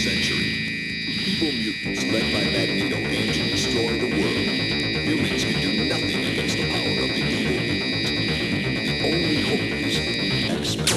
21st century. Evil mutants led by Magneto aim to destroy the world. Humans can do nothing against the power of the evil mutant. The only hope is X-Men.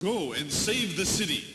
Go and save the city.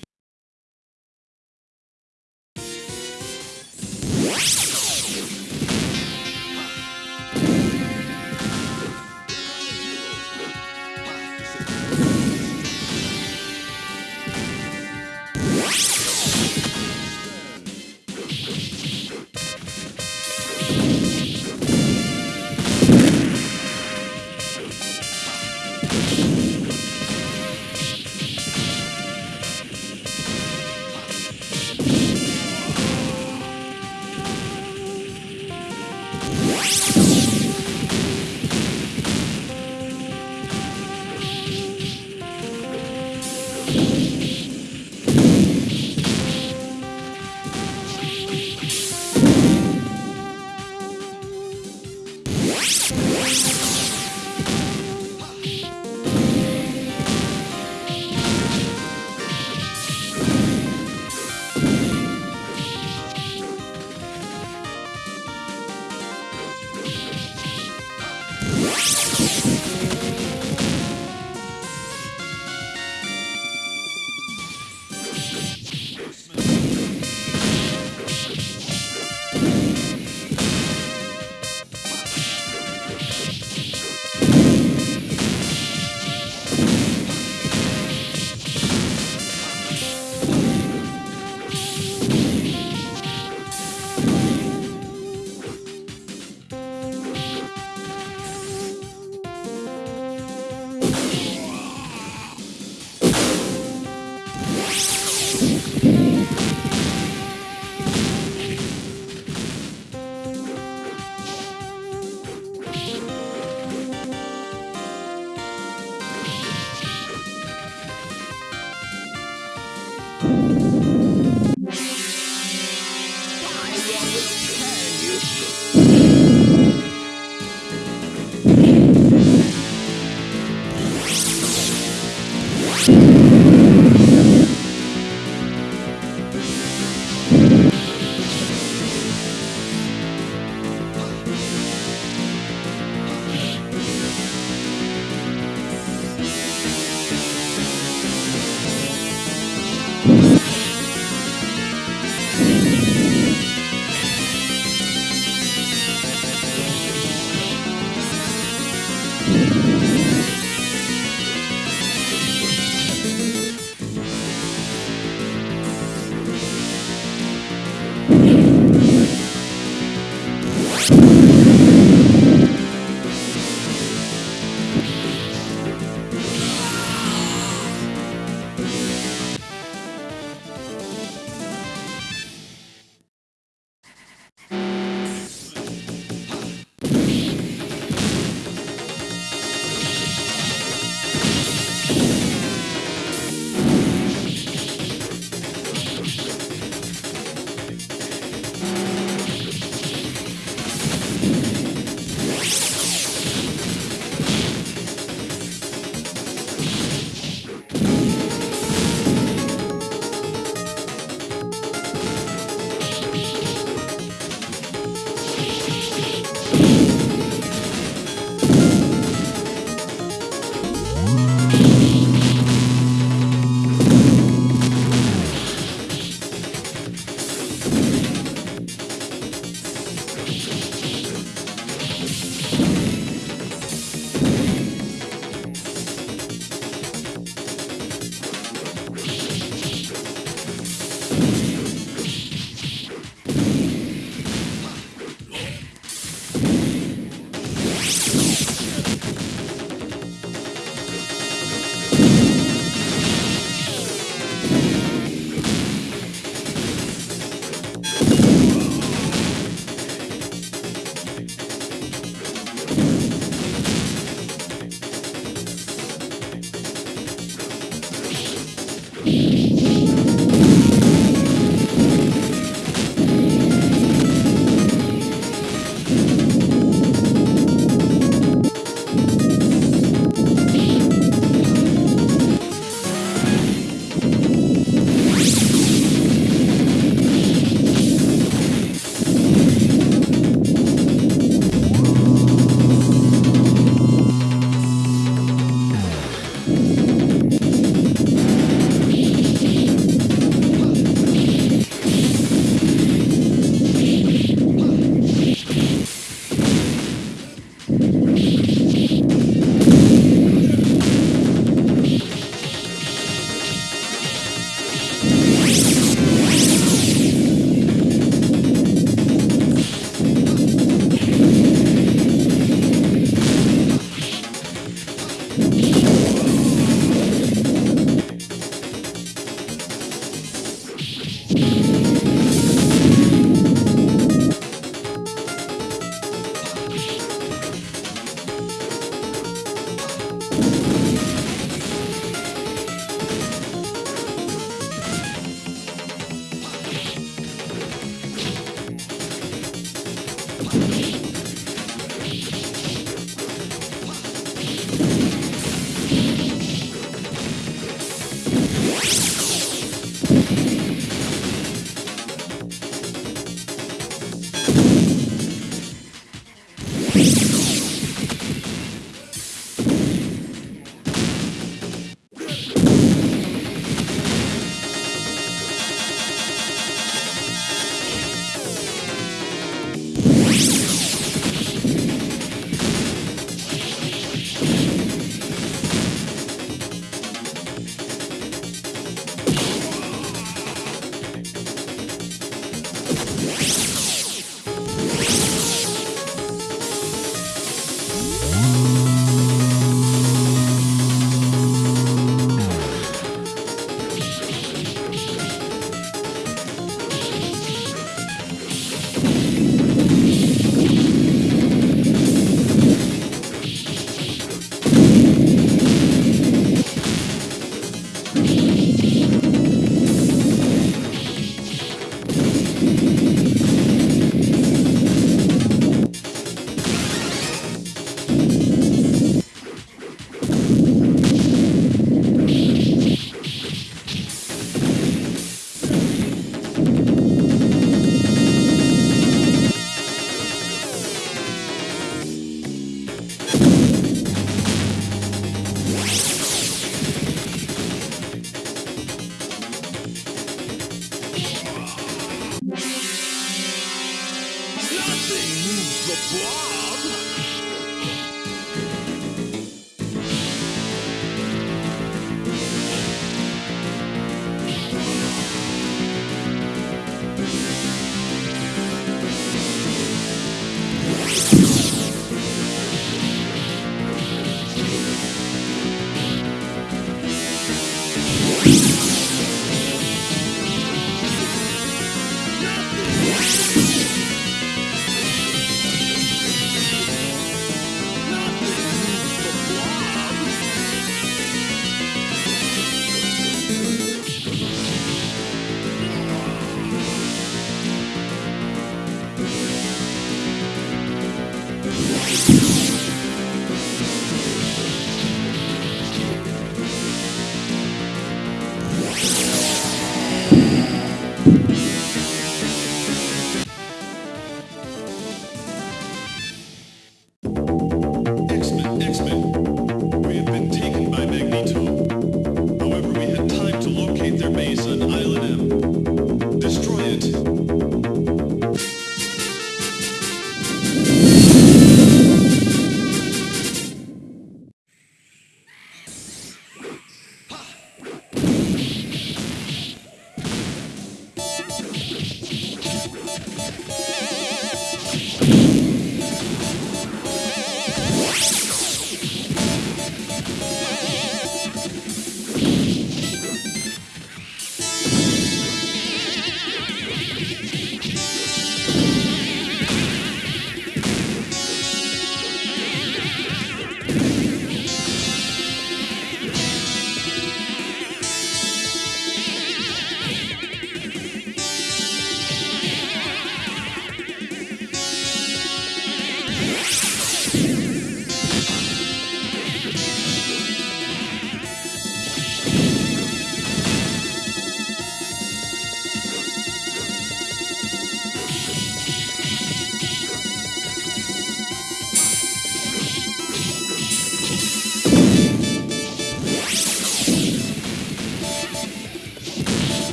Yeah.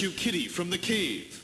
Rescue Kitty from the cave.